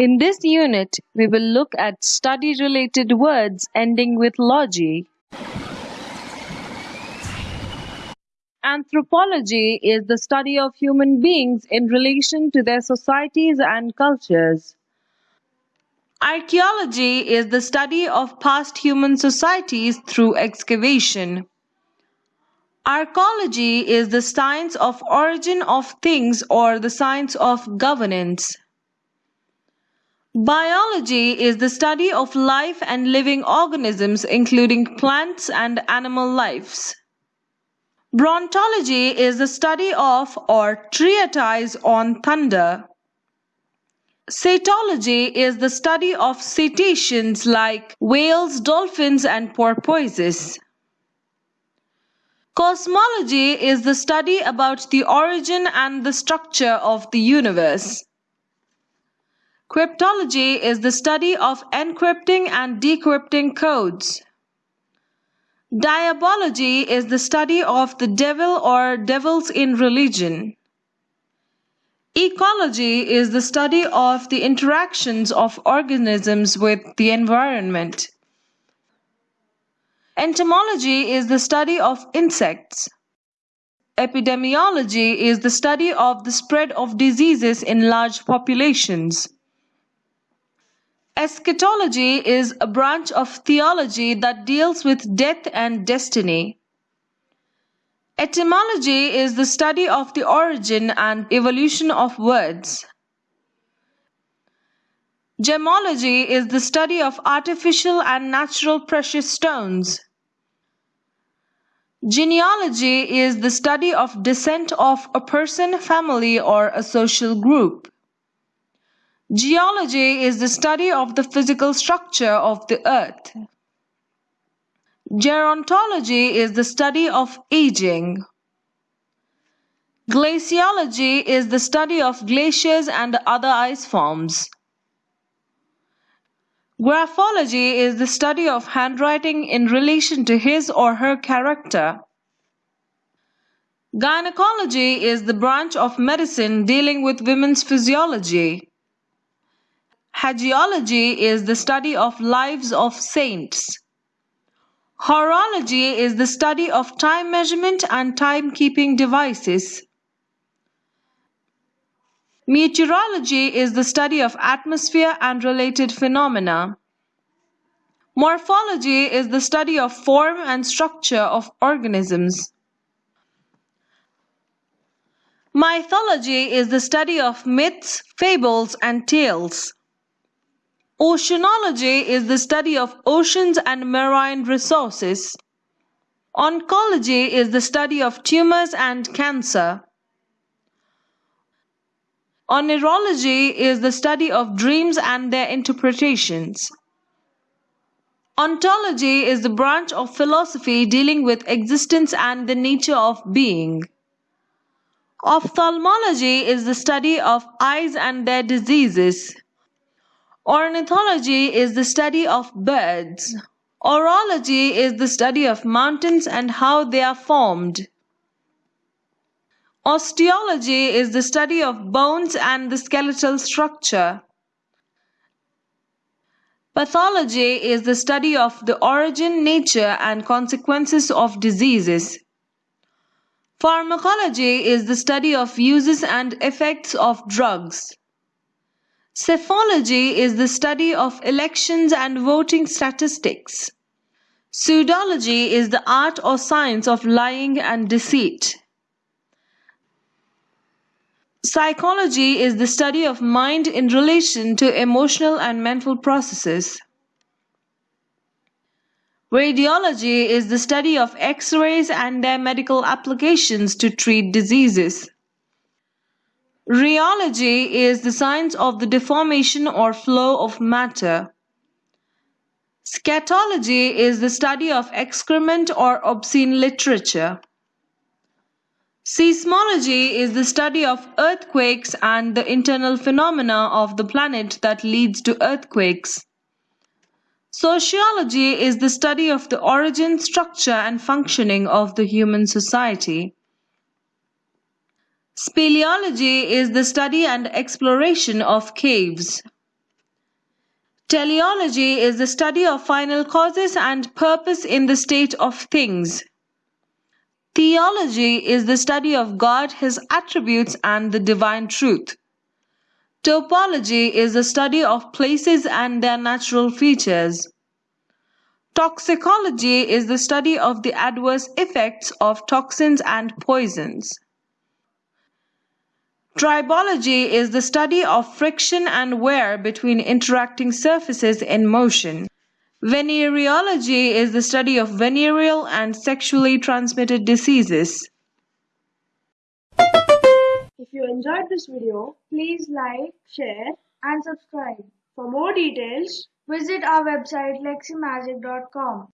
In this unit, we will look at study-related words ending with logy. Anthropology is the study of human beings in relation to their societies and cultures. Archaeology is the study of past human societies through excavation. Archology is the science of origin of things or the science of governance. Biology is the study of life and living organisms including plants and animal lives. Brontology is the study of or treatise on thunder. Cetology is the study of cetaceans like whales, dolphins and porpoises. Cosmology is the study about the origin and the structure of the universe. Cryptology is the study of encrypting and decrypting codes. Diabology is the study of the devil or devils in religion. Ecology is the study of the interactions of organisms with the environment. Entomology is the study of insects. Epidemiology is the study of the spread of diseases in large populations. Eschatology is a branch of theology that deals with death and destiny. Etymology is the study of the origin and evolution of words. Gemology is the study of artificial and natural precious stones. Genealogy is the study of descent of a person, family, or a social group. Geology is the study of the physical structure of the earth. Gerontology is the study of aging. Glaciology is the study of glaciers and other ice forms. Graphology is the study of handwriting in relation to his or her character. Gynecology is the branch of medicine dealing with women's physiology. Hagiology is the study of lives of saints. Horology is the study of time measurement and timekeeping devices. Meteorology is the study of atmosphere and related phenomena. Morphology is the study of form and structure of organisms. Mythology is the study of myths, fables, and tales. Oceanology is the study of oceans and marine resources. Oncology is the study of tumors and cancer. Oneirology is the study of dreams and their interpretations. Ontology is the branch of philosophy dealing with existence and the nature of being. Ophthalmology is the study of eyes and their diseases. Ornithology is the study of birds. Orology is the study of mountains and how they are formed. Osteology is the study of bones and the skeletal structure. Pathology is the study of the origin, nature, and consequences of diseases. Pharmacology is the study of uses and effects of drugs. Psephology is the study of elections and voting statistics. Pseudology is the art or science of lying and deceit. Psychology is the study of mind in relation to emotional and mental processes. Radiology is the study of X-rays and their medical applications to treat diseases. Rheology is the science of the deformation or flow of matter. Scatology is the study of excrement or obscene literature. Seismology is the study of earthquakes and the internal phenomena of the planet that leads to earthquakes. Sociology is the study of the origin, structure and functioning of the human society. Speleology is the study and exploration of caves. Teleology is the study of final causes and purpose in the state of things. Theology is the study of God, His attributes, and the divine truth. Topology is the study of places and their natural features. Toxicology is the study of the adverse effects of toxins and poisons. Tribology is the study of friction and wear between interacting surfaces in motion. Venereology is the study of venereal and sexually transmitted diseases. If you enjoyed this video, please like, share and subscribe. For more details, visit our website leximagic.com.